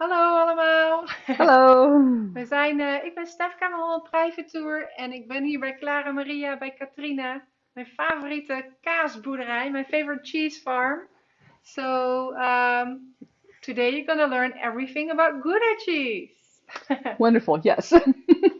Hallo allemaal. Hallo. We zijn, eh, ik ben Stefka van Holland Private Tour en ik ben hier bij Clara Maria bij Katrina, mijn favoriete kaasboerderij, mijn favorite cheese farm. So um, today you're gonna learn everything about Gouda cheese. Wonderful. Yes.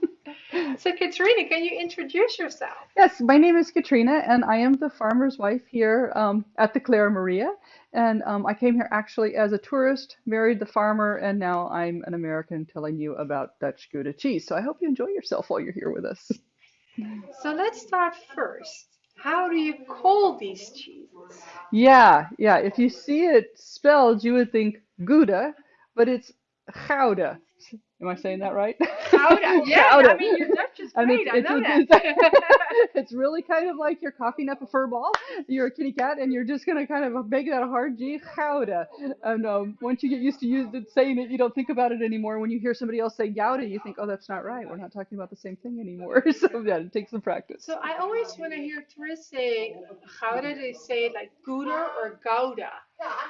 so Katrina, can you introduce yourself? Yes, my name is Katrina, and I am the farmer's wife here um, at the Clara Maria. And um, I came here actually as a tourist, married the farmer, and now I'm an American telling you about Dutch Gouda cheese. So I hope you enjoy yourself while you're here with us. So let's start first. How do you call these cheeses? Yeah, yeah. If you see it spelled, you would think Gouda, but it's Gouda. Am I saying that right? Gouda. Yeah, I mean your Dutch is great. it's, I it's, know it's, that. it's really kind of like you're coughing up a fur ball. You're a kitty cat, and you're just gonna kind of make that a hard G, Gouda. And um, once you get used to it, saying it, you don't think about it anymore. When you hear somebody else say Gouda, you think, oh, that's not right. We're not talking about the same thing anymore. So yeah, it takes some practice. So I always, when I hear tourists say Gouda, they say like Gouda or Gouda.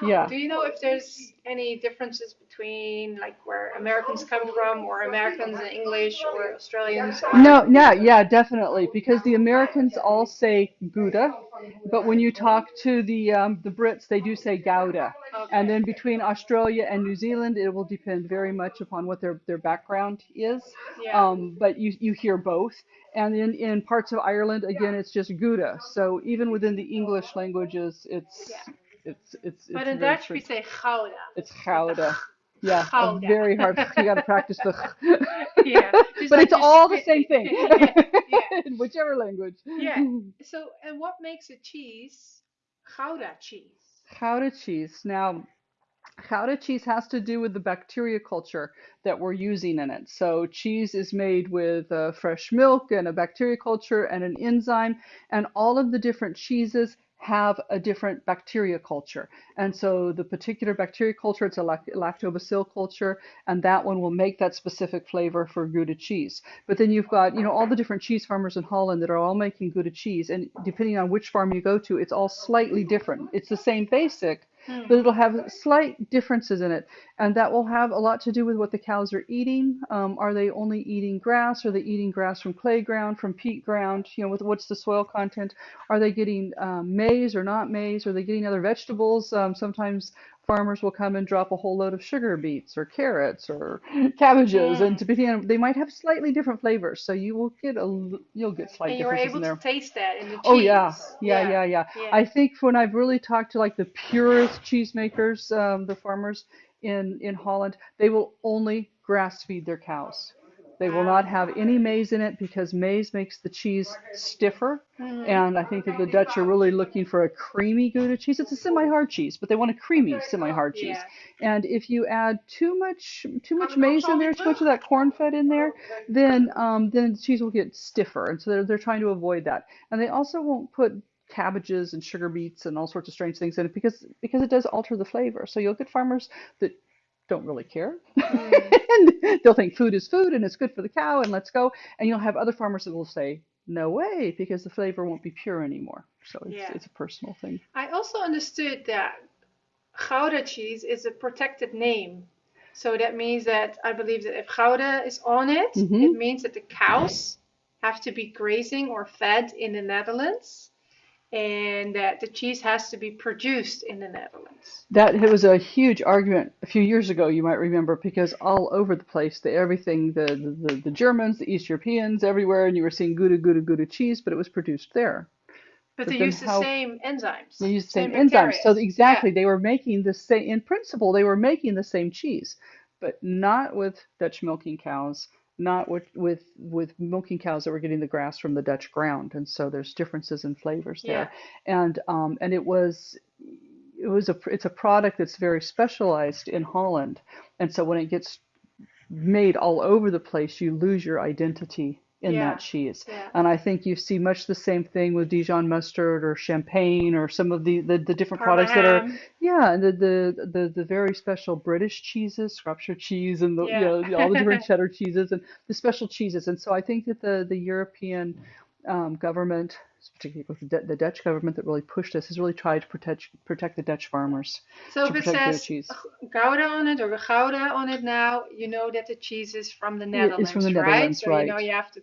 Yeah. Do you know if there's any differences between like where Americans come from, or Americans and English, or Australians? No, yeah, yeah, definitely. Because the Americans all say Gouda, but when you talk to the um, the Brits, they do say Gouda. And Okay. then between Australia and New Zealand, it will depend very much upon what their, their background is. Yeah. Um, but you, you hear both. And in, in parts of Ireland, again, it's just Gouda. So even within the English languages, it's Yeah. It's it's But it's in Dutch we say Gouda. It's Gouda. Yeah, Gouda. very hard. You got to practice the. Yeah. But like it's all the same thing, yeah. Yeah. in whichever language. Yeah. So and what makes a cheese Gouda cheese? Gouda cheese. Now, Gouda cheese has to do with the bacteria culture that we're using in it. So cheese is made with uh, fresh milk and a bacteria culture and an enzyme, and all of the different cheeses have a different bacteria culture. And so the particular bacteria culture, it's a lactobacillus culture, and that one will make that specific flavor for Gouda cheese. But then you've got, you know, all the different cheese farmers in Holland that are all making Gouda cheese, and depending on which farm you go to, it's all slightly different. It's the same basic, Hmm. but it'll have slight differences in it, and that will have a lot to do with what the cows are eating. Um, are they only eating grass? Are they eating grass from clay ground, from peat ground? You know, with what's the soil content? Are they getting um, maize or not maize? Are they getting other vegetables? Um, sometimes farmers will come and drop a whole load of sugar beets or carrots or cabbages, and depending on they might have slightly different flavors. So you will get a l- you'll get slight And you were differences in able there. to taste that in the cheese. Oh yeah, yeah, Yeah. yeah, yeah. Yeah. I think when I've really talked to like the purest cheesemakers, um, the farmers in in Holland, they will only grass feed their cows. They will not have any maize in it because maize makes the cheese stiffer. Mhm. And I think that the Dutch are really looking for a creamy Gouda cheese. It's a semi-hard cheese, but they want a creamy semi-hard cheese. And if you add too much too much Kan ik ook maize in there, too much of that corn fed in there, then um, then the cheese will get stiffer. And so they're they're trying to avoid that. And they also won't put cabbages and sugar beets and all sorts of strange things in it because because it does alter the flavor. So you'll get farmers that don't really care. Mm. and they'll think food is food and it's good for the cow and let's go. And you'll have other farmers that will say, no way, because the flavor won't be pure anymore. So it's Yeah. it's a personal thing. I also understood that Gouda cheese is a protected name. So that means that I believe that if Gouda is on it, Mhm. it means that the cows have to be grazing or fed in the Netherlands and that the cheese has to be produced in the Netherlands. That it was a huge argument a few years ago, you might remember, because all over the place, the everything, the the, the Germans, the East Europeans, everywhere, and you were seeing Gouda, Gouda, Gouda cheese, but it was produced there. But But they then use the same enzymes. They used the same same enzymes. So exactly, they were making the same, in principle, they were making the same cheese, but not with Dutch milking cows, not with with with milking cows that were getting the grass from the Dutch ground. And so there's differences in flavors Yeah. there. And um and it was it was a it's a product that's very specialized in Holland. And so when it gets made all over the place, you lose your identity in Yeah. that cheese. Yeah. And I think you see much the same thing with Dijon mustard or champagne or some of the, the, the different products that are, yeah, and the, the, the, the very special British cheeses, Shropshire cheese, and the, you Yeah. know, all the different cheddar cheeses and the special cheeses. And so I think that the, the European um, government particularly with the, the Dutch government that really pushed this, has really tried to protect protect the Dutch farmers So if it says. Gouda on it or Gouda on it now, you know that the cheese is from the Yeah, it's from the Netherlands, right? Netherlands, So you know you have to.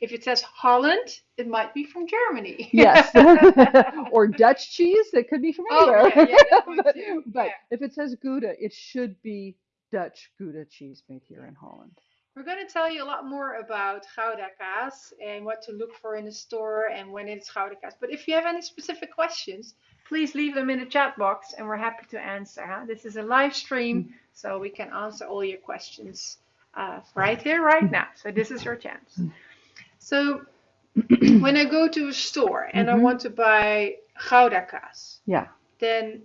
If it says Holland, it might be from Germany. Yes, or Dutch cheese that could be from Oh anywhere. yeah, yeah, but, but Yeah. if it says Gouda, it should be Dutch Gouda cheese made here in Holland. We're going to tell you a lot more about Gouda kaas and what to look for in the store and when it's Gouda kaas. But if you have any specific questions, please leave them in the chat box and we're happy to answer. Huh? This is a live stream, so we can answer all your questions uh, right here, right now. So this is your chance. So when I go to a store and I Mhm. want to buy Gouda kaas, Yeah. then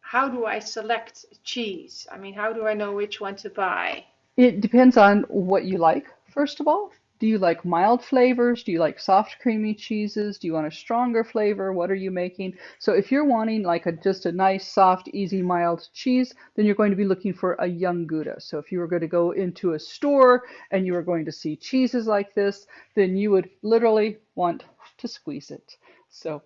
how do I select cheese? I mean, how do I know which one to buy? It depends on what you like, first of all. Do you like mild flavors? Do you like soft, creamy cheeses? Do you want a stronger flavor? What are you making? So if you're wanting like a just a nice, soft, easy, mild cheese, then you're going to be looking for a young Gouda. So if you were going to go into a store and you were going to see cheeses like this, then you would literally want to squeeze it. So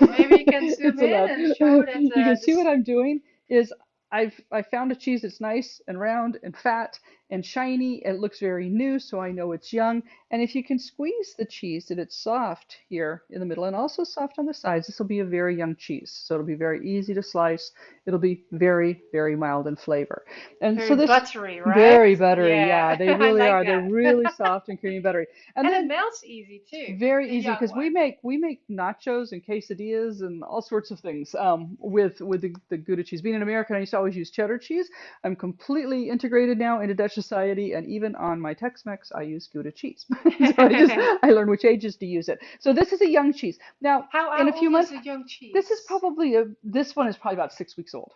Maybe you can zoom in allowed. and show that You can see what I'm doing is I've I found a cheese that's nice and round and fat and shiny. It looks very new, so I know it's young. And if you can squeeze the cheese that it's soft here in the middle and also soft on the sides, this will be a very young cheese. So it'll be very easy to slice. It'll be very, very mild in flavor. And very so this buttery, right? very buttery, Yeah, yeah, they really like are. They're really soft and creamy buttery. And, And it then melts easy too. very easy because we make we make nachos and quesadillas and all sorts of things um, with with the, the Gouda cheese. Being an American, I used to always use cheddar cheese. I'm completely integrated now into Dutch society, and even on my Tex-Mex, I use Gouda cheese. so I just I learned which ages to use it. So this is a young cheese. Now How, in how a few months, is a young cheese? this is probably a this one is probably about six weeks old.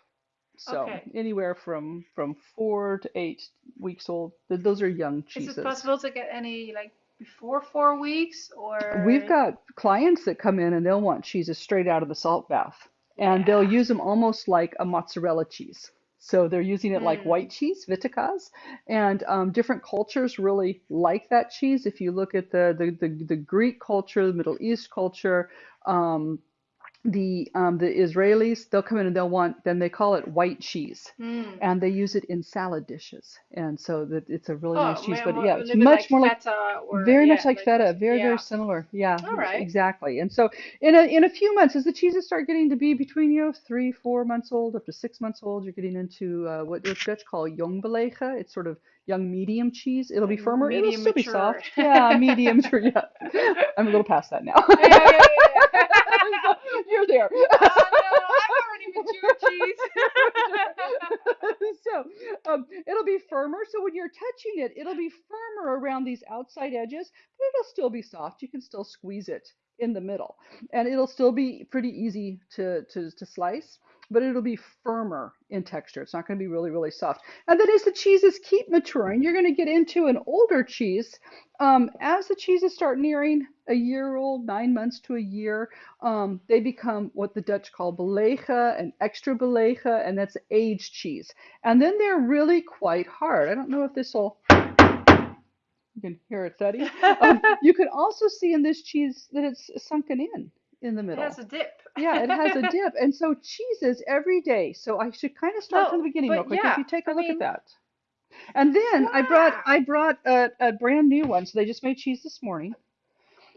So Okay. anywhere from from four to eight weeks old. Those are young cheeses. Is it possible to get any like before four weeks or? We've got clients that come in and they'll want cheeses straight out of the salt bath, and they'll use them almost like a mozzarella cheese. So they're using it like Mm. white cheese, witte kaas, and um, different cultures really like that cheese. If you look at the the the, the Greek culture, the Middle East culture, um, the um, the Israelis, they'll come in and they'll want, then they call it white cheese, Mm. and they use it in salad dishes, and so that it's a really Oh, nice cheese. But yeah, it's much like more like or very yeah, much like feta, very, yeah. very similar. Yeah, All right. exactly. And so in a in a few months, as the cheeses start getting to be between, you know, three, four months old, up to six months old, you're getting into uh, what what's Dutch call jong belege. It's sort of young medium cheese. It'll be Like firmer. It'll medium still be mature. soft. Yeah, medium. Yeah, I'm a little past that now. Yeah, yeah, yeah. You're there. oh no, I'm already mature cheese. so um, it'll be firmer. So when you're touching it, it'll be firmer around these outside edges, but it'll still be soft. You can still squeeze it in the middle, and it'll still be pretty easy to to, to slice. But it'll be firmer in texture. It's not going to be really, really soft. And then as the cheeses keep maturing, you're going to get into an older cheese. Um, as the cheeses start nearing a year old, nine months to a year, um, they become what the Dutch call belege and extra belege, and that's aged cheese. And then they're really quite hard. I don't know if this will, you can hear it thuddy. Um, you can also see in this cheese that it's sunken in in the It middle. has a dip. Yeah, it has a dip. And so cheeses every day. So I should kind of start from the beginning real quick. yeah, if you take a I look mean- at that. And then I brought I brought a, a brand new one. So they just made cheese this morning.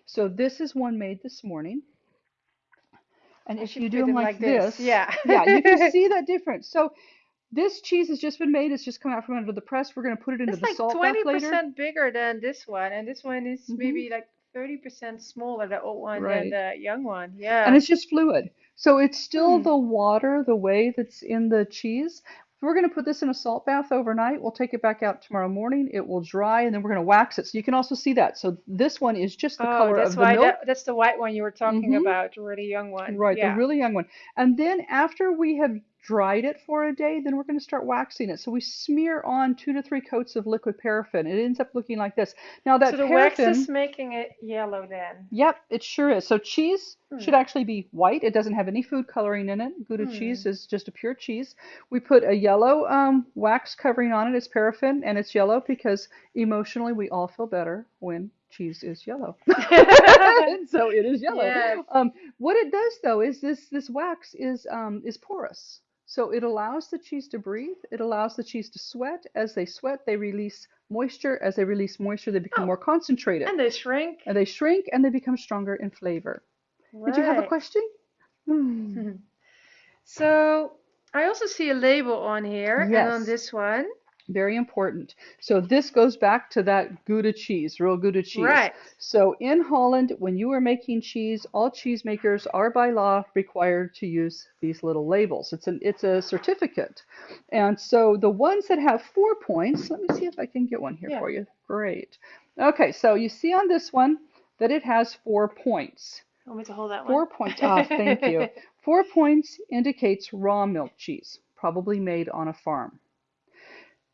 So this is one made this morning. And I if you do them it like, like this, this, yeah. yeah, you can see that difference. So this cheese has just been made. It's just come out from under the press. We're going to put it into It's the like salt bath twenty later. percent bigger than this one, and this one is Mhm. maybe like thirty percent smaller, the old one Right. than the young one. Yeah. and it's just fluid. So it's still Hmm. the water, the way that's in the cheese. We're going to put this in a salt bath overnight. We'll take it back out tomorrow morning. It will dry, and then we're going to wax it. So you can also see that. So this one is just the oh, color that's of the why milk. that, that's the white one you were talking Mhm. about, the really young one. Right, Yeah. the really young one. And then after we have dried it for a day, then we're going to start waxing it. So we smear on two to three coats of liquid paraffin. It ends up looking like this. Now that so the wax paraffin, is making it yellow then. Yep, it sure is. So cheese Hmm. should actually be white. It doesn't have any food coloring in it. Gouda Hmm. cheese is just a pure cheese. We put a yellow um, wax covering on it. It's paraffin and it's yellow because emotionally we all feel better when cheese is yellow. so it is yellow. Yes. Um, what it does though is this this wax is um, is porous. So it allows the cheese to breathe. It allows the cheese to sweat. As they sweat, they release moisture. As they release moisture, they become Oh, more concentrated. and they shrink. And they shrink and they become stronger in flavor. Did you have a question? Hmm. So I also see a label on here, and on this one, Very important. So this goes back to that Gouda cheese, real Gouda cheese. right? So in Holland, when you are making cheese, all cheesemakers are by law required to use these little labels. It's an it's a certificate. And so the ones that have four points, let me see if I can get one here Yeah. for you. Great. Okay, so you see on this one that it has four points. Want me to hold that Four one? points. Ah, thank you. Four points indicates raw milk cheese, probably made on a farm.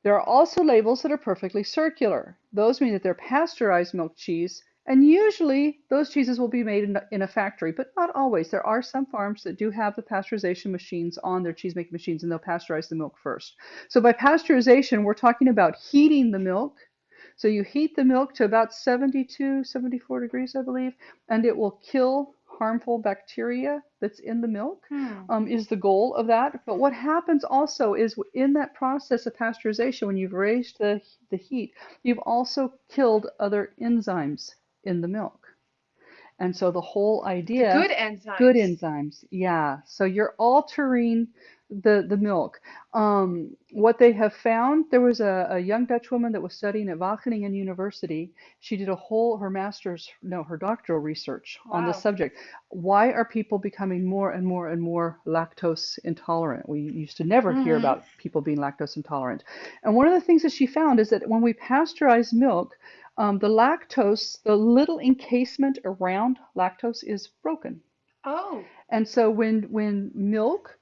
There are also labels that are perfectly circular. Those mean that they're pasteurized milk cheese, and usually those cheeses will be made in, a- in a factory, but not always. There are some farms that do have the pasteurization machines on their cheese making machines, and they'll pasteurize the milk first. So by pasteurization, we're talking about heating the milk. So you heat the milk to about 72, 74 degrees, I believe, and it will kill harmful bacteria that's in the milk Hmm. um, is the goal of that. But what happens also is in that process of pasteurization, when you've raised the, the heat, you've also killed other enzymes in the milk. And so the whole idea, Good enzymes. good enzymes, yeah. So you're altering the the milk. Um, what they have found, there was a, a young Dutch woman that was studying at Wageningen University. She did a whole her master's, no, her doctoral research on this subject. Why are people becoming more and more and more lactose intolerant? We used to never hear Mhm. about people being lactose intolerant. And one of the things that she found is that when we pasteurize milk, um, the lactose, the little encasement around lactose is broken. Oh, And so when when milk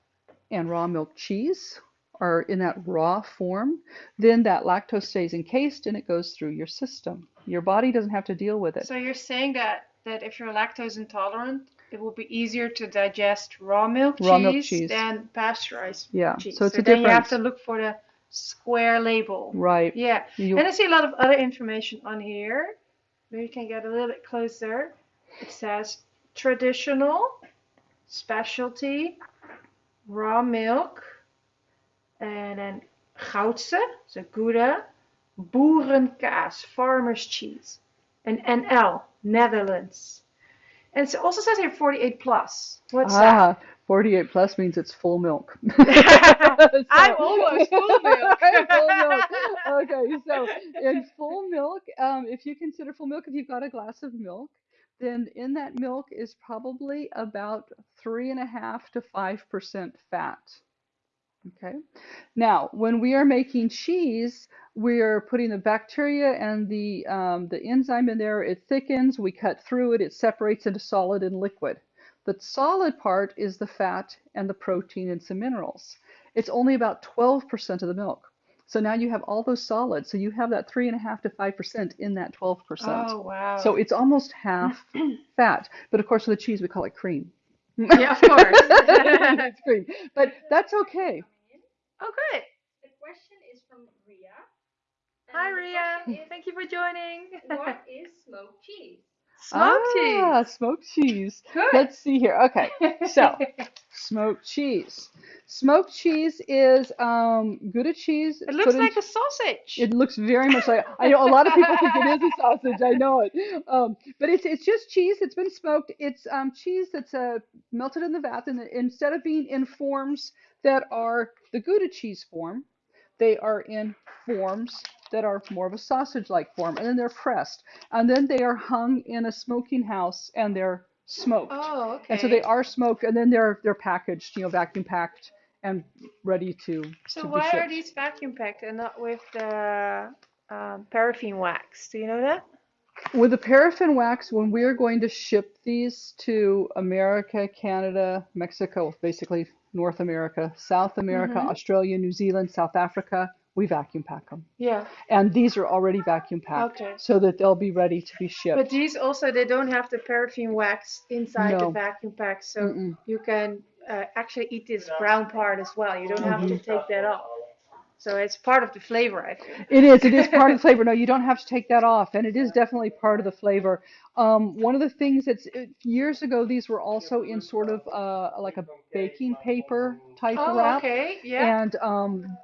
and raw milk cheese are in that raw form, then that lactose stays encased and it goes through your system. Your body doesn't have to deal with it. so you're saying that that if you're lactose intolerant, it will be easier to digest raw milk Raw milk cheese cheese. than pasteurized Yeah, cheese. so it's a then you have to look for the square label. Right. Yeah, You, and I see a lot of other information on here. Maybe you can get a little bit closer. It says traditional, specialty, raw milk, and then Goudse, so Gouda, boerenkaas, farmer's cheese, and NL, Netherlands. And it also says here 48 plus. What's ah, 48 plus means it's full milk. that? I'm almost full milk. full milk. Okay, so in full milk, um, if you consider full milk, if you've got a glass of milk, then in that milk is probably about three and a half to five percent fat. Okay. Now, when we are making cheese, we are putting the bacteria and the um, the enzyme in there. It thickens. We cut through it. It separates into solid and liquid. The solid part is the fat and the protein and some minerals. It's only about 12% of the milk. So now you have all those solids. So you have that three and a half to five percent in that 12%. Oh, wow. So it's almost half fat. But of course, with the cheese, we call it cream. yeah, of course. it's cream. But that's okay. oh, good. The question is from Ria. Hi, Ria. Thank you for joining. what is smoked cheese? Smoked ah, cheese. smoked cheese. Good. Let's see here. Okay, so smoked cheese. Smoked cheese is um, Gouda cheese. it looks put in- like a sausage. It looks very much like I know a lot of people think it is a sausage. I know it, um, but it's it's just cheese It's been smoked. It's um, cheese that's uh, melted in the vat, and instead of being in forms that are the Gouda cheese form, they are in forms that are more of a sausage-like form, and then they're pressed, and then they are hung in a smoking house, and they're smoked. oh, okay. And so they are smoked, and then they're they're packaged, you know, vacuum packed and ready to So to be why are these vacuum packed and not with the um, paraffin wax? Do you know that? With the paraffin wax, when we are going to ship these to America, Canada, Mexico, basically North America, South America, Mhm. Australia, New Zealand, South Africa, we vacuum pack them. Yeah. And these are already vacuum packed Okay. so that they'll be ready to be shipped. But these also they don't have the paraffin wax inside the vacuum pack, so Mm-mm. you can uh, actually eat this brown part as well. You don't have to take that off. So it's part of the flavor, I think. It is. It is part of the flavor. No, you don't have to take that off, and it is definitely part of the flavor. Um, one of the things that's uh, years ago, these were also in sort of uh, like a baking paper type Oh, wrap, okay. Yeah. and um,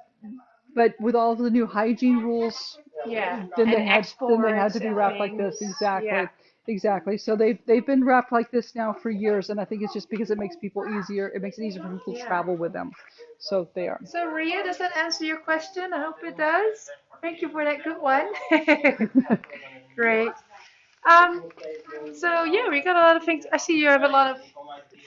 but with all of the new hygiene rules, Yeah. then they had then they had to be wrapped like this. Exactly. Yeah. Exactly. So they've they've been wrapped like this now for years, and I think it's just because it makes people easier. It makes it easier for people to travel with them. So they are. So Ria, does that answer your question? I hope it does. Thank you for that good one. Great. Um, so yeah, we got a lot of things. I see you have a lot of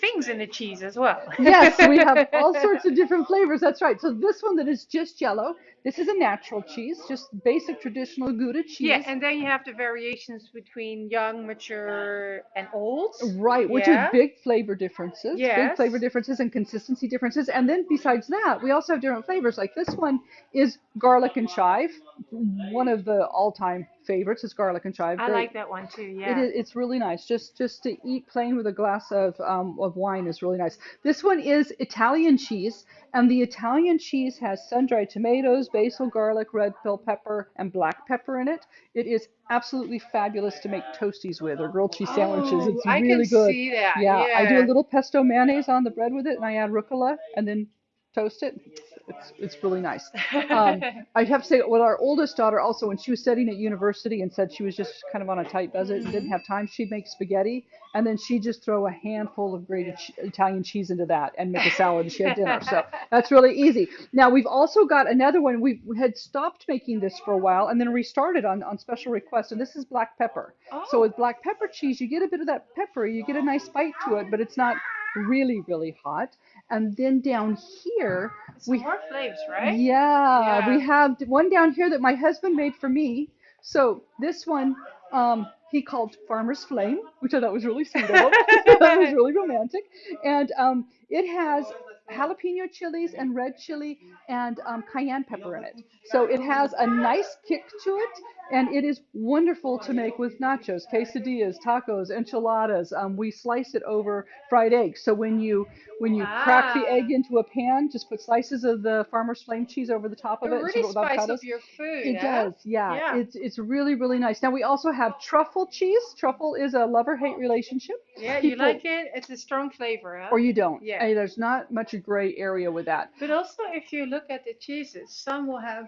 things in the cheese as well. yes, we have all sorts of different flavors. That's right. So this one that is just yellow, this is a natural cheese, just basic traditional Gouda cheese. Yeah, and then you have the variations between young, mature, and old. Right, which Yeah. is big flavor differences, big flavor differences and consistency differences. And then besides that, we also have different flavors. Like this one is garlic and chive. One of the all-time favorites is garlic and chive. I Very- like that one too. Yeah. is, it's really nice. Just just to eat plain with a glass of um, of wine is really nice. This one is Italian cheese, and the Italian cheese has sun-dried tomatoes, basil, garlic, red bell pepper, and black pepper in it. It is absolutely fabulous to make toasties with or grilled cheese sandwiches. Oh, It's I really can good. see that. Yeah, I do a little pesto mayonnaise on the bread with it, and I add rucola, and then toast it. It's it's really nice. Um, I have to say, with our oldest daughter, also when she was studying at university and said she was just kind of on a tight budget and didn't have time, she'd make spaghetti, and then she'd just throw a handful of grated Italian cheese into that and make a salad, and she had dinner. So that's really easy. Now we've also got another one. We had stopped making this for a while and then restarted on on special request, and this is black pepper. So Oh. with black pepper cheese, you get a bit of that pepper, you get a nice bite to it, but it's not really really hot. And then down here, we more flavors, right? yeah, Yeah. we have one down here that my husband made for me. So this one, um, he called Farmer's Flame, which I thought was really sweet that was really romantic. And um, it has jalapeno chilies and red chili and um, cayenne pepper in it. So it has a nice kick to it, and it is wonderful to make with nachos, quesadillas, tacos, enchiladas. Um, we slice it over fried eggs. So when you when you crack the Ah. egg into a pan, just put slices of the farmer's flame cheese over the top of It it. really serve it with spice avocados. up your food. It huh? does, yeah. Yeah. It's it's really really nice. Now we also have truffle cheese. Truffle is a love or hate relationship, Yeah, you like it? It's a strong flavor, huh? or you don't. Yeah. There's not much gray area with that. But also, if you look at the cheeses, some will have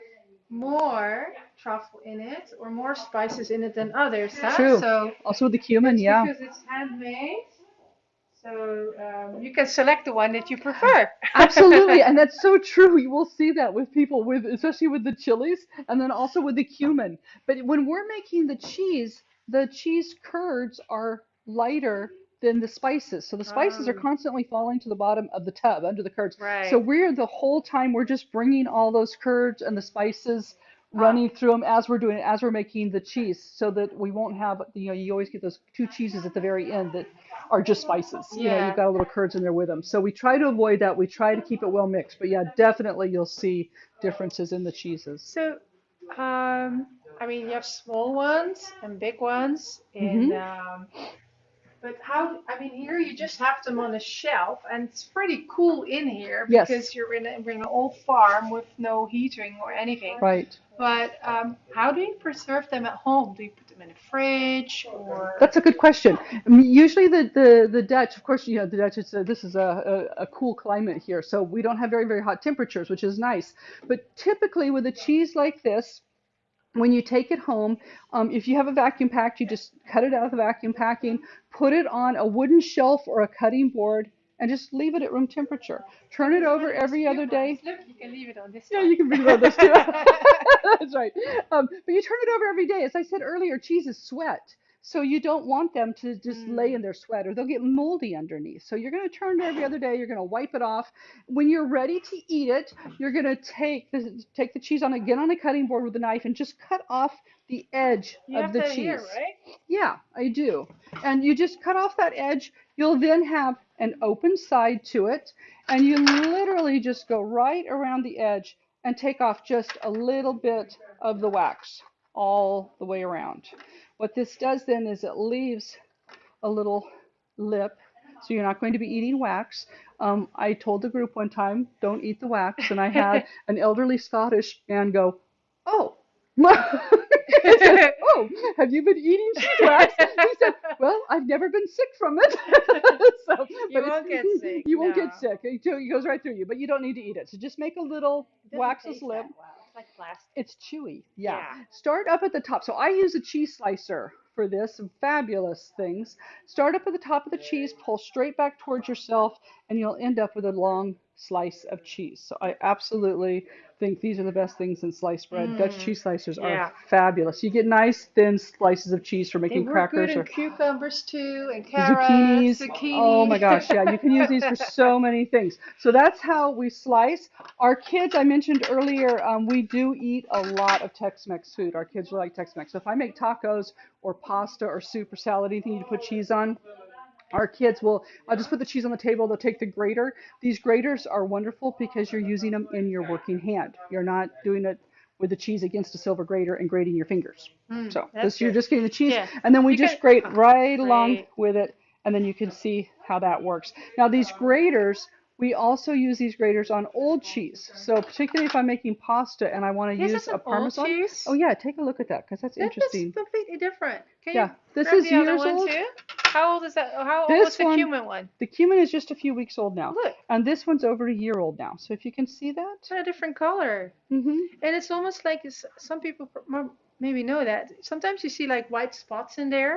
more truffle in it or more spices in it than others. Huh? True. So Also with the cumin, yeah. because it's handmade. So um, you can select the one that you prefer. Absolutely, and that's so true. You will see that with people with, especially with the chilies, and then also with the cumin. But when we're making the cheese, the cheese curds are lighter than the spices. So the spices are Oh. constantly falling to the bottom of the tub under the curds. Right. So we're the whole time we're just bringing all those curds and the spices Ah. running through them as we're doing it, as we're making the cheese, so that we won't have you know you always get those two cheeses at the very end that are just spices. You know, Yeah. you've got a little curds in there with them. So we try to avoid that. We try to keep it well mixed. But yeah, definitely you'll see differences in the cheeses. So, um, I mean, you have small ones and big ones, and Mm-hmm. um, but how? I mean, here you just have them on a shelf, and it's pretty cool in here Yes. because you're in, a, in an old farm with no heating or anything. Right. But um, how do you preserve them at home? Do you put them in a fridge or? That's a good question. I mean, usually the, the, the Dutch, of course, you know, the Dutch, it's a, this is a, a, a cool climate here. So we don't have very, very hot temperatures, which is nice. But typically with a cheese like this, when you take it home, um, if you have a vacuum pack, you just cut it out of the vacuum packing, put it on a wooden shelf or a cutting board, and just leave it at room temperature. Turn it over every other day. Look, you can leave it on this. Yeah, you can bring it on this too. That's right. Um, but you turn it over every day. As I said earlier, cheese is sweat. So you don't want them to just lay in mm. their sweat or they'll get moldy underneath. So you're going to turn it every other day. You're going to wipe it off. When you're ready to eat it, you're going to take the, take the cheese on get on a cutting board with a knife and just cut off the edge You of have the cheese. here, right? Yeah, I do. And you just cut off that edge. You'll then have an open side to it. And you literally just go right around the edge and take off just a little bit of the wax all the way around. What this does then is it leaves a little lip. So you're not going to be eating wax. Um, I told the group one time, don't eat the wax, and I had an elderly Scottish man go, "Oh." Said, oh, have you been eating cheese wax? He said, well, I've never been sick from it. so, You but won't get sick, You won't no. get sick. It goes right through you, but you don't need to eat it. So just make a little waxless lip. Like plastic. It's chewy. Yeah. Yeah. Start up at the top. So I use a cheese slicer for this. Some fabulous things. Start up at the top of the cheese, pull straight back towards yourself, and you'll end up with a long slice of cheese. So I absolutely think these are the best things in sliced bread. Dutch cheese slicers Mm. yeah. are fabulous. You get nice thin slices of cheese for They making work crackers good or cucumbers too, and carrots, zucchinis. zucchini. Oh my gosh, yeah, you can use these for so many things. So that's how we slice. Our kids, I mentioned earlier, um, we do eat a lot of Tex-Mex food. Our kids really like Tex-Mex. So if I make tacos or pasta or soup or salad, anything you put cheese on, our kids will, I'll just put the cheese on the table, they'll take the grater. These graters are wonderful because you're using them in your working hand. You're not doing it with the cheese against a silver grater and grating your fingers. so Mm, that's this, you're just getting the cheese, Yeah. and then we You just grate right along with it, and then you can see how that works. Now these graters, we also use these graters on old cheese. So particularly if I'm making pasta and I want to This use a parmesan. cheese? Oh yeah, take a look at that because that's That interesting. is completely different. Can Yeah, you this is the other years one old. too? How old is that? How old was the one- cumin one? The cumin is just a few weeks old now, Look, and this one's over a year old now. So if you can see that, it's a different color, hmm and it's almost like it's, some people maybe know that. Sometimes you see like white spots in there.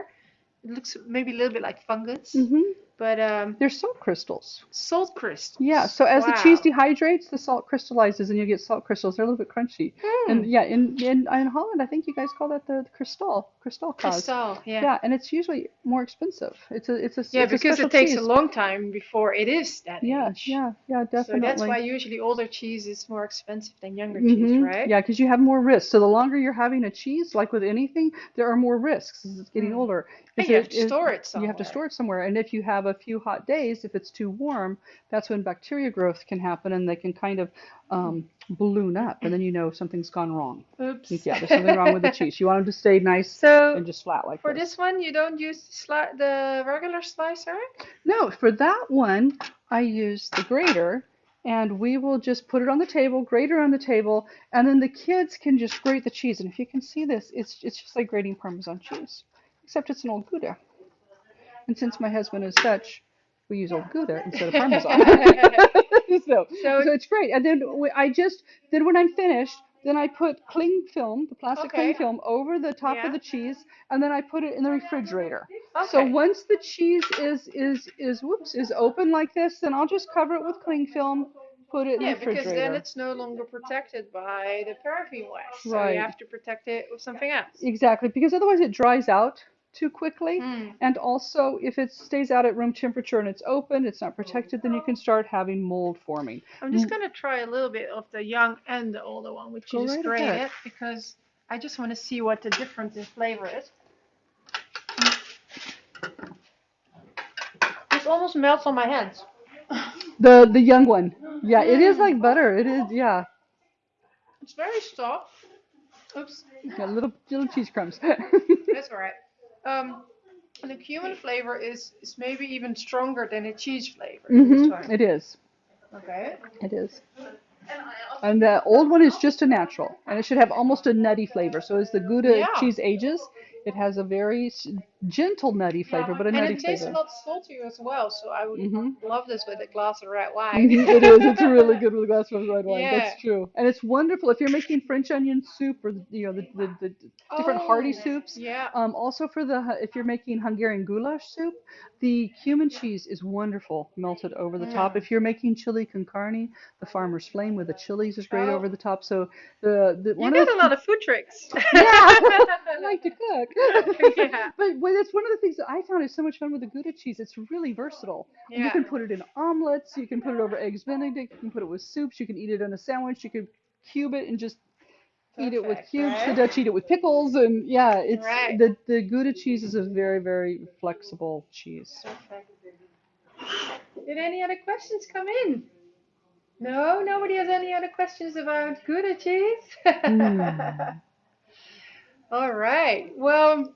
It looks maybe a little bit like fungus, hmm but um, they're salt crystals. salt crystals. Yeah, so as the cheese dehydrates, the salt crystallizes, and you get salt crystals. They're a little bit crunchy. Hmm. And yeah, in, in in Holland, I think you guys call that the crystal, crystal kaas. Crystal, yeah. Yeah, and it's usually more expensive. It's a it's a Yeah, it's a because special it takes cheese. a long time before it is that Yeah, age. yeah, yeah, So definitely. that's why usually older cheese is more expensive than younger cheese, Mhm. right? Yeah, because you have more risks. So the longer you're having a cheese, like with anything, there are more risks as it's getting Mm. older. And you have to store it somewhere. You have to store it somewhere. And if you have a few hot days, if it's too warm, that's when bacteria growth can happen and they can kind of um, balloon up. And then you know something's gone wrong. Oops. Yeah, there's something wrong with the cheese. You want them to stay nice So and just flat like for this. this one, you don't use the, sli- the regular slicer? No, for that one, I use the grater and we will just put it on the table, grater on the table, and then the kids can just grate the cheese. And if you can see this, it's, it's just like grating Parmesan cheese, except it's an old Gouda. And since my husband is Dutch, we use old Gouda instead of Parmesan. so, So- so it's great. And then I just, then when I'm finished, then I put cling film, the plastic cling film, over the top Yeah. of the cheese, and then I put it in the refrigerator. So once the cheese is is is whoops is open like this, then I'll just cover it with cling film, put it in Yeah, the refrigerator. Yeah, because then it's no longer protected by the paraffin wax. So Right. you have to protect it with something else. Exactly, because otherwise it dries out too quickly. Mm. And also, if it stays out at room temperature and it's open, it's not protected, then you can start having mold forming. I'm just gonna try a little bit of the young and the older one, which Go just right grate ahead. because I just want to see what the difference in flavor is. It almost melts on my hands. The the young one, yeah, it is like butter. It is, yeah, It's very soft. Oops, yeah little little cheese crumbs. that's alright. Um, the cumin flavor is, is maybe even stronger than the cheese flavor. in this hmm. It is, Okay. it is. And the old one is just a natural, and it should have almost a nutty flavor. So as the Gouda Yeah. cheese ages, it has a very gentle nutty flavor, but a nutty flavor. and it tastes flavor. a lot saltier as well, so I would Mhm. love this with a glass of red wine. It is. It's really good with a glass of red wine. Yeah. That's true, and it's wonderful if you're making French onion soup or you know the the, the different hearty Oh, soups. Yeah. Um, also for the if you're making Hungarian goulash soup, the cumin cheese is wonderful melted over the top. Mm. If you're making chili con carne, the farmer's flame with the chilies is great Oh. over the top. So the the You one got of a lot of food tricks. yeah, I like to cook. Yeah. But well, that's one of the things that I found is so much fun with the Gouda cheese. It's really versatile. Yeah. You can put it in omelets. You can put it over eggs Benedict. You can put it with soups. You can eat it in a sandwich. You could cube it and just eat it with Perfect, cubes. The right? Dutch eat it with pickles, and yeah, it's Right. the the Gouda cheese is a very very flexible cheese. Perfect. Did any other questions come in? No, nobody has any other questions about Gouda cheese. Mm. All right. Well,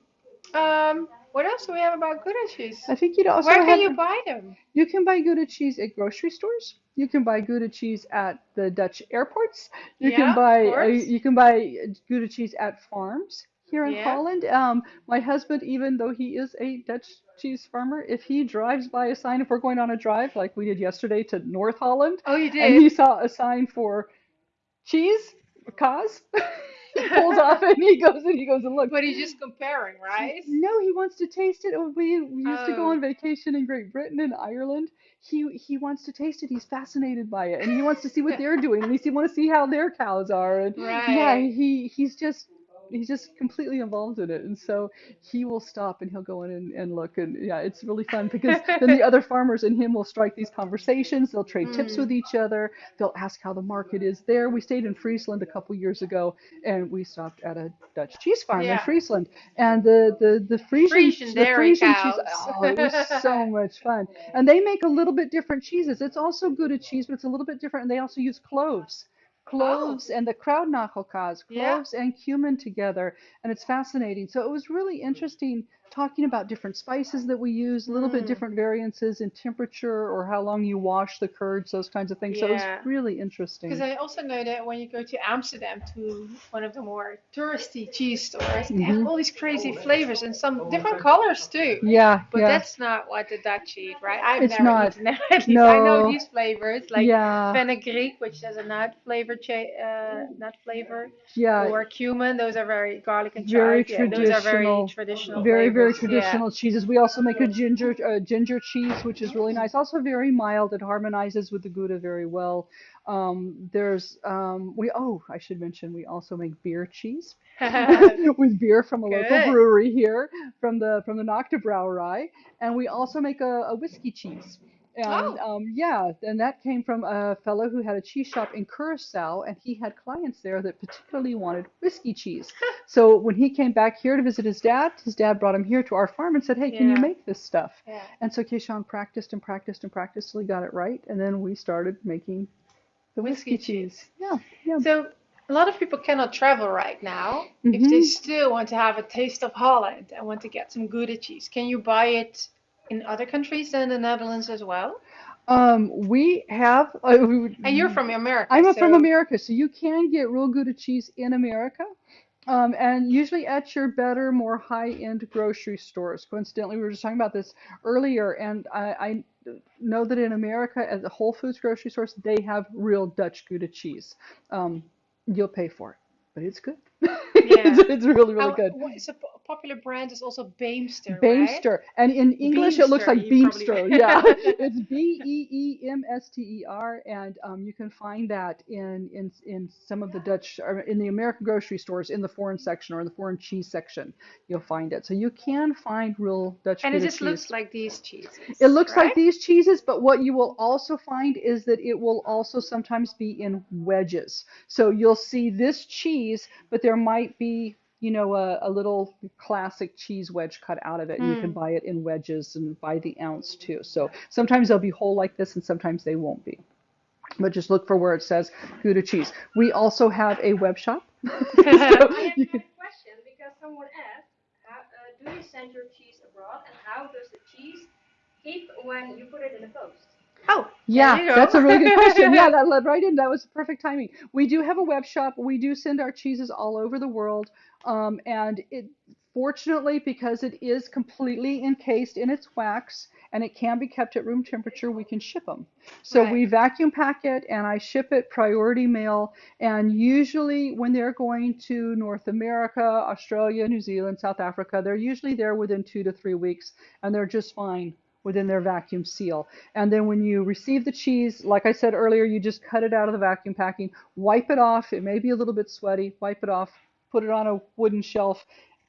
um, What else do we have about Gouda cheese? I think you'd also Where can have you buy them? you can buy Gouda cheese at grocery stores. You can buy Gouda cheese at the Dutch airports. You Yeah, can buy uh, you can buy Gouda cheese at farms here in Yeah. Holland. Um, my husband, even though he is a Dutch cheese farmer, if he drives by a sign, if we're going on a drive like we did yesterday to North Holland, Oh, you did, and he saw a sign for cheese, cause, he pulls off and he goes and he goes and looks. But he's just comparing, right? No, he wants to taste it. Oh, We, used to go Oh. on vacation in Great Britain and Ireland. He he wants to taste it. He's fascinated by it, and he wants to see what they're doing, and he wants to see how their cows are. And yeah, he he's just he's just completely involved in it, and so he will stop and he'll go in and, and look, and yeah, it's really fun because then the other farmers and him will strike these conversations. They'll trade tips Mm. with each other. They'll ask how the market is there. We stayed in Friesland a couple years ago, and we stopped at a Dutch cheese farm in Friesland, and the the the Frisian Frisian the dairy Frisian cheese. Oh, it was so much fun. And they make a little bit different cheeses. It's also Gouda cheese, but it's a little bit different. And they also use cloves. Oh. Cloves and the Kruidnagelkaas, Yeah. cloves and cumin together, and it's fascinating. So it was really mm. interesting talking about different spices that we use, a little bit Mm. different variances in temperature or how long you wash the curds, those kinds of things. So it was really interesting. Because I also know that when you go to Amsterdam to one of the more touristy cheese stores, they Mhm. have all these crazy flavors and some different colors too. Yeah, But yeah, that's not what the Dutch eat, right? I've It's never not. eaten them. At least I know these flavors, like yeah, fenugreek, which has a nut flavor, cha- uh, nut flavor, yeah. or cumin. Those are very garlic and Very chive. Yeah, those are very traditional- traditional. very very traditional cheeses. We also make a ginger uh, ginger cheese which is really nice. Also very mild. It harmonizes with the gouda very well. Um, there's um, we oh i should mention we also make beer cheese. With beer from a Good. local brewery here from the from the Nocta Brouwerij and we also make a, a whiskey cheese and Oh. um, yeah, and that came from a fellow who had a cheese shop in Curacao, and he had clients there that particularly wanted whiskey cheese. So when he came back here to visit his dad, his dad brought him here to our farm and said, "Hey, can you make this stuff?" yeah. And so Keishan practiced and practiced and practiced till he got it right, and then we started making the whiskey, Whiskey cheese. cheese. Yeah, yeah. So a lot of people cannot travel right now. If they Mhm. still want to have a taste of Holland and want to get some Gouda cheese, can you buy it in other countries than the Netherlands as well? Um, we have. Uh, we, would- And you're from America. I'm from America, so you can get real Gouda cheese in America. Um, and usually at your better, more high-end grocery stores. Coincidentally, we were just talking about this earlier, and I, I know that in America, at the Whole Foods grocery stores, they have real Dutch Gouda cheese. Um, you'll pay for it, but it's good. it's, it's really, really good. what is a po- popular brand is also Beemster, right? Beemster. And in English, it looks like you probably- Beemster. Yeah, it's B E E M S T E R, and um, you can find that in in in some of the Dutch, or in the American grocery stores, in the foreign section or in the foreign cheese section, you'll find it. So you can find real Dutch cheese. And it just cheese. looks like these cheeses. It looks like these cheeses, but what you will also find is that it will also sometimes be in wedges. So you'll see this cheese, but there might be, you know, a, a little classic cheese wedge cut out of it, and you can Mm. buy it in wedges and by the ounce too. So sometimes they'll be whole like this, and sometimes they won't be. But just look for where it says Gouda cheese. We also have a web shop. So I have you a can- question because someone asked, how, uh, do you send your cheese abroad and how does the cheese keep when you put it in the post? Oh, Yeah, that's a really good question. Yeah, that led right in. That was perfect timing. We do have a web shop. We do send our cheeses all over the world. Um, and it, fortunately, because it is completely encased in its wax and it can be kept at room temperature, we can ship them. So Right. we vacuum pack it and I ship it priority mail. And usually, when they're going to North America, Australia, New Zealand, South Africa, they're usually there within two to three weeks and they're just fine within their vacuum seal. And then when you receive the cheese, like I said earlier, you just cut it out of the vacuum packing, wipe it off. It may be a little bit sweaty, wipe it off, put it on a wooden shelf,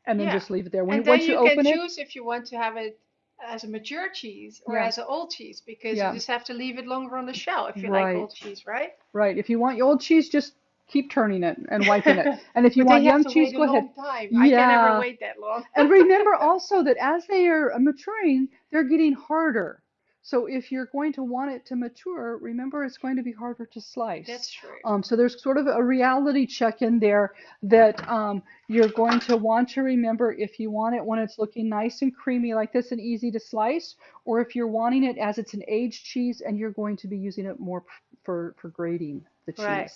and then Yeah. just leave it there. When and then once you, you can it, choose if you want to have it as a mature cheese or Yeah. as an old cheese because Yeah. you just have to leave it longer on the shelf if you Right. like old cheese, right? right? If you want your old cheese, just keep turning it and wiping it. And if you want young cheese, go ahead. time. I can Yeah. never wait that long. And remember also that as they are maturing, they're getting harder. So if you're going to want it to mature, remember it's going to be harder to slice. That's true. Um, so there's sort of a reality check in there that um, you're going to want to remember if you want it when it's looking nice and creamy like this and easy to slice, or if you're wanting it as it's an aged cheese and you're going to be using it more for, for grating the cheese. Right.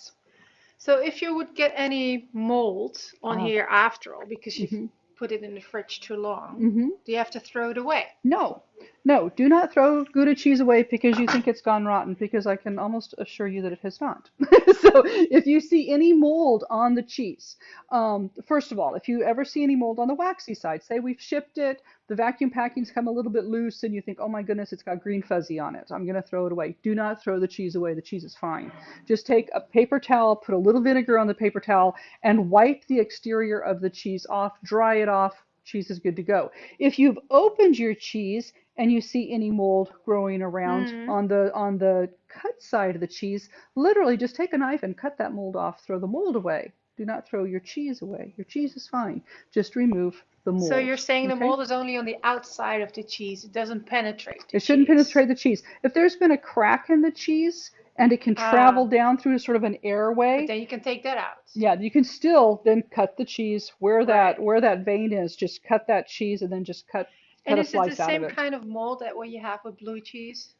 So if you would get any mold on Uh-huh. here after all because you've Mhm. put it in the fridge too long, hmm do you have to throw it away? No, no, do not throw Gouda cheese away because you think it's gone rotten, because I can almost assure you that it has not. so if you see any mold on the cheese, um, first of all, if you ever see any mold on the waxy side, say we've shipped it, the vacuum packing's come a little bit loose, and you think, oh my goodness, it's got green fuzzy on it. I'm going to throw it away. Do not throw the cheese away. The cheese is fine. Just take a paper towel, put a little vinegar on the paper towel, and wipe the exterior of the cheese off, dry it off. Cheese is good to go. If you've opened your cheese and you see any mold growing around Mhm. on the on the cut side of the cheese, literally just take a knife and cut that mold off. Throw the mold away. Do not throw your cheese away. Your cheese is fine. Just remove the mold. So you're saying the mold is only on the outside of the cheese. It doesn't penetrate. It shouldn't cheese. penetrate the cheese. If there's been a crack in the cheese and it can Ah. travel down through sort of an airway, then you can take that out. yeah, you can still then cut the cheese where that where that vein is. Just cut that cheese and then just cut cut And is it the same it. kind of mold that what you have with blue cheese?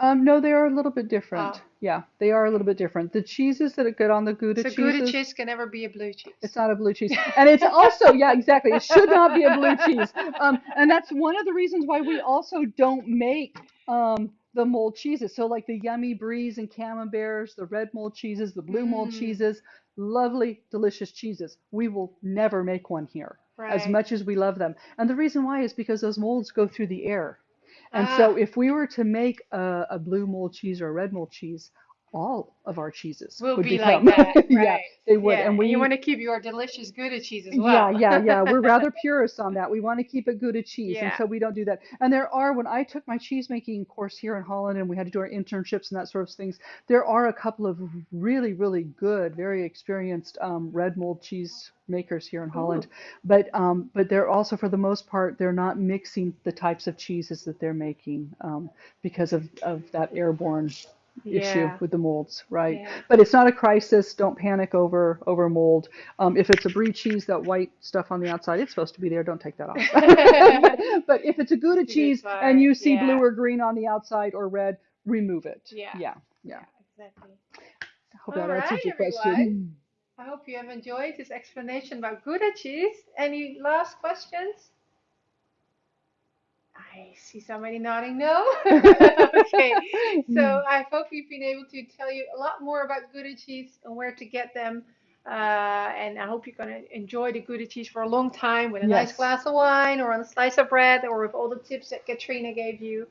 Um, no, they are a little bit different. Ah. Yeah, they are a little bit different. The cheeses that are good on the Gouda so cheeses, Gouda cheese can never be a blue cheese. it's not a blue cheese. And it's also, yeah, exactly. It should not be a blue cheese. Um, and that's one of the reasons why we also don't make um, the mold cheeses. So like the yummy bries and camemberts, the red mold cheeses, the blue mold Mm. cheeses, lovely, delicious cheeses. We will never make one here as much as we love them. And the reason why is because those molds go through the air. And so Ah. if we were to make a, a blue mold cheese or a red mold cheese, all of our cheeses will would be become, like that, right? yeah, they would. Yeah, and we you want to keep your delicious Gouda cheese as yeah, well. yeah, yeah. Yeah. We're rather purists on that. We want to keep it Gouda cheese, and so we don't do that. And there are, when I took my cheese making course here in Holland, and we had to do our internships and that sort of things, there are a couple of really, really good, very experienced um, red mold cheese makers here in Holland. But um, but they're also, for the most part, they're not mixing the types of cheeses that they're making um, because of of that airborne issue Yeah. with the molds, right? Yeah. But it's not a crisis. Don't panic over over mold. Um, if it's a brie cheese, that white stuff on the outside, it's supposed to be there. Don't take that off. but, but if it's a Gouda It's cheese and you see yeah. blue or green on the outside or red, remove it. Yeah. Yeah. Yeah. exactly. I hope that All answers right, your everyone. question. I hope you have enjoyed this explanation about Gouda cheese. Any last questions? I see somebody nodding no. okay, so I hope we've been able to tell you a lot more about Gouda cheese and where to get them. Uh, and I hope you're going to enjoy the Gouda cheese for a long time with a nice glass of wine or on a slice of bread or with all the tips that Katrina gave you.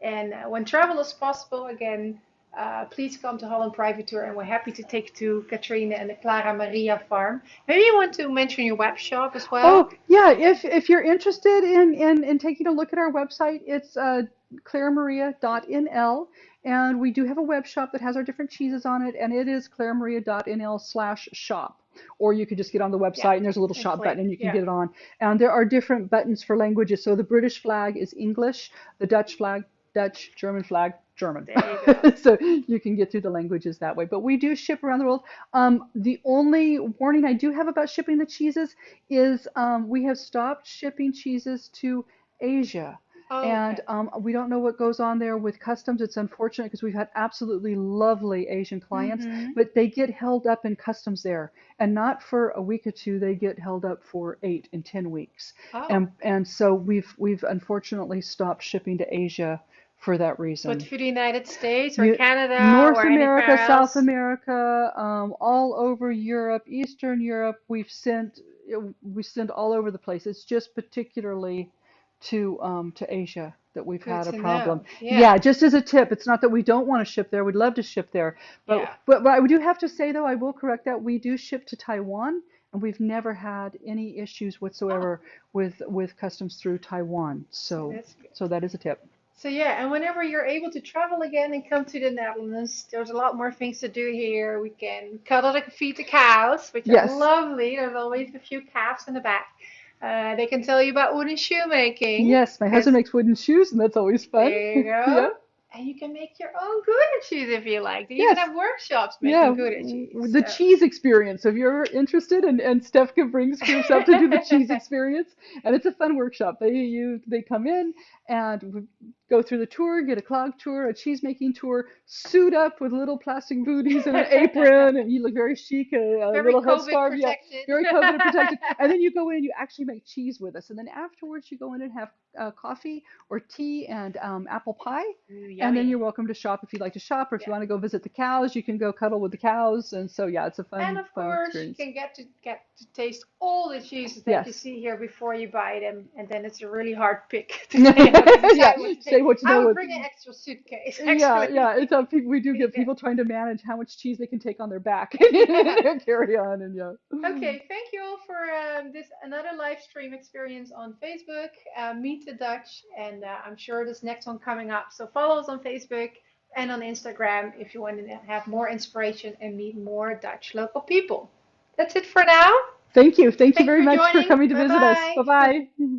And uh, when travel is possible again, uh, please come to Holland Private Tour and we're happy to take you to Katrina and the Clara Maria farm. Maybe you want to mention your web shop as well. Oh yeah, if if you're interested in in, in taking a look at our website, it's uh, claramaria.nl, and we do have a web shop that has our different cheeses on it, and it is claramaria.nl slash shop. Or you could just get on the website Yeah, and there's a little shop click, button and you can yeah. get it on. And there are different buttons for languages. So the British flag is English, the Dutch flag, Dutch, German flag, German. You so you can get through the languages that way. But we do ship around the world. Um, the only warning I do have about shipping the cheeses is um, we have stopped shipping cheeses to Asia. Oh, And okay. um, we don't know what goes on there with customs. It's unfortunate because we've had absolutely lovely Asian clients, Mhm. but they get held up in customs there, and not for a week or two. They get held up for eight and ten weeks, Oh. and and so we've we've unfortunately stopped shipping to Asia for that reason. But for the United States or You- Canada North or America, anywhere South? America, um, all over Europe, Eastern Europe, we've sent we send all over the place. It's just particularly to um, to Asia that we've Good had a problem. Yeah. just as a tip, it's not that we don't want to ship there. We'd love to ship there, but Yeah. but, but I do have to say though, I will correct that we do ship to Taiwan, and we've never had any issues whatsoever with with customs through Taiwan. So so that is a tip. So yeah, and whenever you're able to travel again and come to the Netherlands, there's a lot more things to do here. We can cuddle and feed the cows, which Yes. are lovely. There's always a few calves in the back. Uh, they can tell you about wooden shoemaking. Yes, my husband makes wooden shoes, and that's always fun. There you go. Yeah. And you can make your own Gouda cheese if you like. They even Yes. have workshops making Yeah, Gouda cheese. the so- cheese experience. If you're interested, and and Stefka brings herself to do the cheese experience, and it's a fun workshop. They you they come in and go through the tour, get a clog tour, a cheese making tour, suit up with little plastic booties and an apron, and you look very chic, a, a Very little COVID headscarf, yeah, protected. very COVID protected. And then you go in and you actually make cheese with us, and then afterwards you go in and have uh, coffee or tea and um, apple pie. Ooh, And then you're welcome to shop if you'd like to shop, or if you want to go visit the cows, you can go cuddle with the cows. And so, yeah, it's a fun, And of fun course, you can get to get to taste all the cheeses that you see here before you buy them, and then it's a really hard pick to say, how to decide Yeah, what say what you I know would what- bring an extra suitcase. yeah, Actually. yeah, it's a, people, we do get people trying to manage how much cheese they can take on their back and carry on, and yeah. Okay, thank you all for um, this another live stream experience on Facebook. Uh, Meet the Dutch, and uh, I'm sure this next one coming up. So follow us on Facebook and on Instagram if you want to have more inspiration and meet more Dutch local people. That's it for now. Thank you, thank you very much for coming to visit us. Bye-bye. Bye bye.